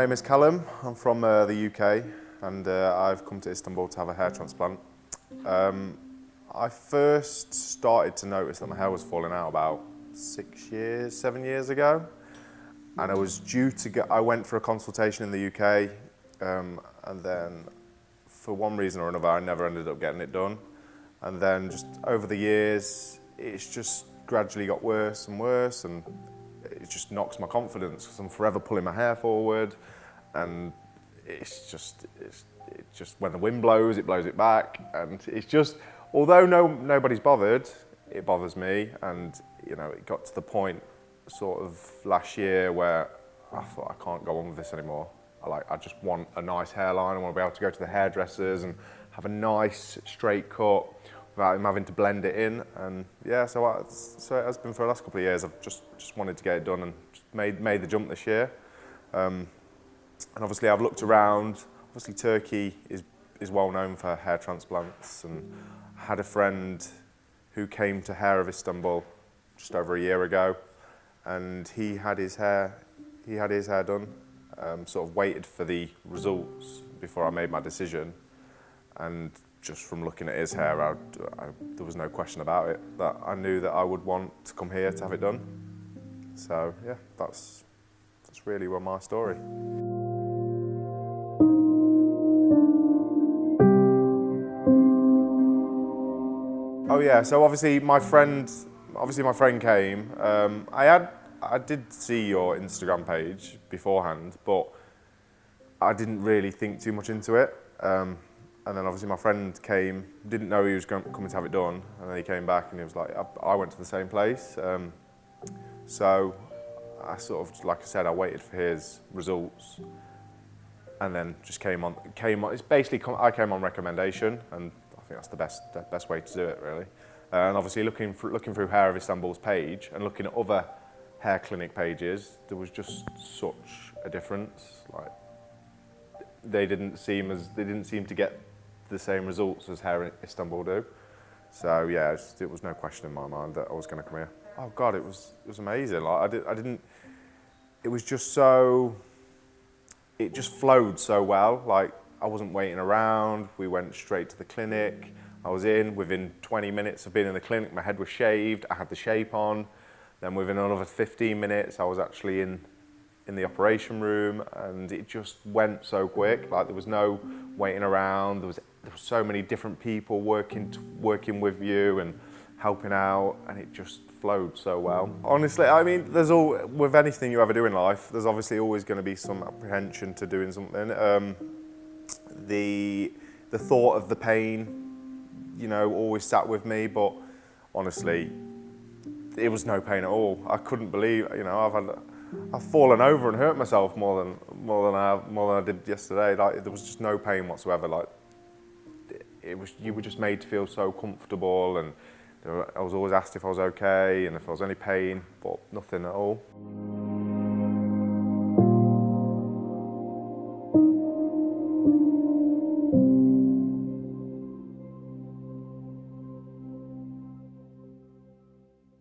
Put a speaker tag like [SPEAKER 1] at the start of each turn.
[SPEAKER 1] name is Callum. I'm from uh, the UK and uh, I've come to Istanbul to have a hair transplant. Um, I first started to notice that my hair was falling out about six years, seven years ago. And I was due to get, I went for a consultation in the UK um, and then for one reason or another I never ended up getting it done. And then just over the years, it's just gradually got worse and worse and it just knocks my confidence because I'm forever pulling my hair forward and it's just, it's, it's just when the wind blows, it blows it back and it's just, although no, nobody's bothered, it bothers me and you know, it got to the point sort of last year where I thought I can't go on with this anymore. I like, I just want a nice hairline. I want to be able to go to the hairdressers and have a nice straight cut without him having to blend it in. And yeah, so, I, so it has been for the last couple of years. I've just, just wanted to get it done and made, made the jump this year. Um, and obviously I've looked around. Obviously Turkey is, is well known for hair transplants and I had a friend who came to Hair of Istanbul just over a year ago and he had his hair, he had his hair done, um, sort of waited for the results before I made my decision and just from looking at his hair, I, I, there was no question about it that I knew that I would want to come here to have it done. So yeah, that's that's really well my story. Oh yeah, so obviously my friend, obviously my friend came. Um, I had, I did see your Instagram page beforehand, but I didn't really think too much into it. Um, and then obviously my friend came, didn't know he was going, coming to have it done, and then he came back and he was like, I, I went to the same place. Um, so I sort of, like I said, I waited for his results and then just came on, came on, it's basically, I came on recommendation and I think that's the best, the best way to do it really. Uh, and obviously looking, for, looking through Hair of Istanbul's page and looking at other hair clinic pages, there was just such a difference. Like, they didn't seem as, they didn't seem to get the same results as Hair in Istanbul do. So yeah, it was no question in my mind that I was going to come here. Oh God, it was it was amazing. Like I did, I didn't. It was just so. It just flowed so well. Like I wasn't waiting around. We went straight to the clinic. I was in within 20 minutes of being in the clinic. My head was shaved. I had the shape on. Then within another 15 minutes, I was actually in in the operation room, and it just went so quick. Like there was no waiting around. There was there so many different people working working with you and helping out and it just flowed so well. Honestly, I mean, there's all, with anything you ever do in life, there's obviously always going to be some apprehension to doing something. Um, the, the thought of the pain, you know, always sat with me, but honestly, it was no pain at all. I couldn't believe, you know, I've had, I've fallen over and hurt myself more than more than I more than I did yesterday. Like there was just no pain whatsoever. Like it was, you were just made to feel so comfortable, and were, I was always asked if I was okay and if there was any pain, but nothing at all.